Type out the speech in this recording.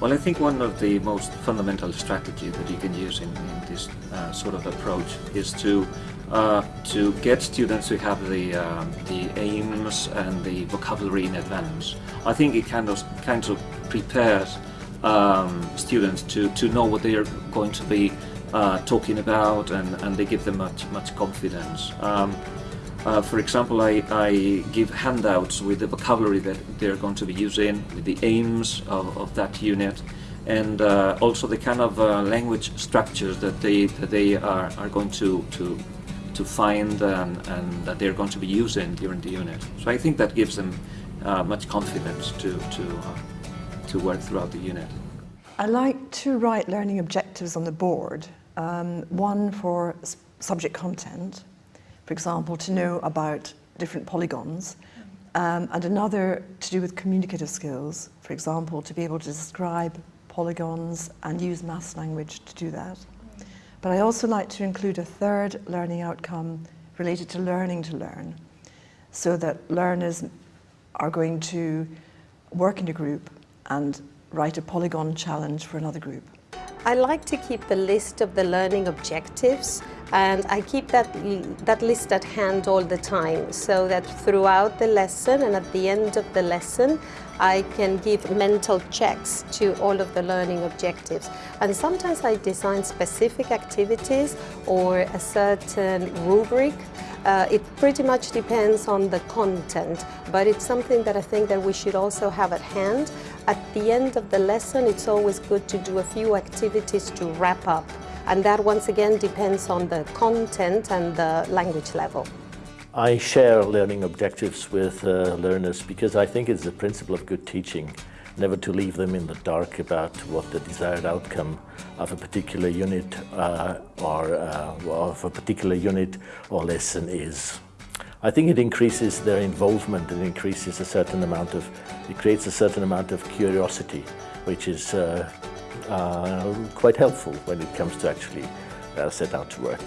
Well, I think one of the most fundamental strategies that you can use in, in this uh, sort of approach is to uh, to get students to have the uh, the aims and the vocabulary in advance. I think it kind of kind of prepares um, students to to know what they are going to be uh, talking about, and and they give them much much confidence. Um, uh, for example, I, I, give handouts with the vocabulary that they're going to be using, with the aims of, of that unit, and uh, also the kind of uh, language structures that they that they are, are going to to to find and, and that they're going to be using during the unit. So I think that gives them uh, much confidence to to uh, to work throughout the unit. I like to write learning objectives on the board. Um, one for subject content for example, to know about different polygons, um, and another to do with communicative skills, for example, to be able to describe polygons and use maths language to do that. But I also like to include a third learning outcome related to learning to learn, so that learners are going to work in a group and write a polygon challenge for another group. I like to keep the list of the learning objectives and I keep that, that list at hand all the time so that throughout the lesson and at the end of the lesson I can give mental checks to all of the learning objectives. And sometimes I design specific activities or a certain rubric uh, it pretty much depends on the content, but it's something that I think that we should also have at hand. At the end of the lesson, it's always good to do a few activities to wrap up and that once again depends on the content and the language level. I share learning objectives with uh, learners because I think it's the principle of good teaching never to leave them in the dark about what the desired outcome of a particular unit uh, or uh, of a particular unit or lesson is. I think it increases their involvement and increases a certain amount of, it creates a certain amount of curiosity, which is uh, quite helpful when it comes to actually uh, set out to work.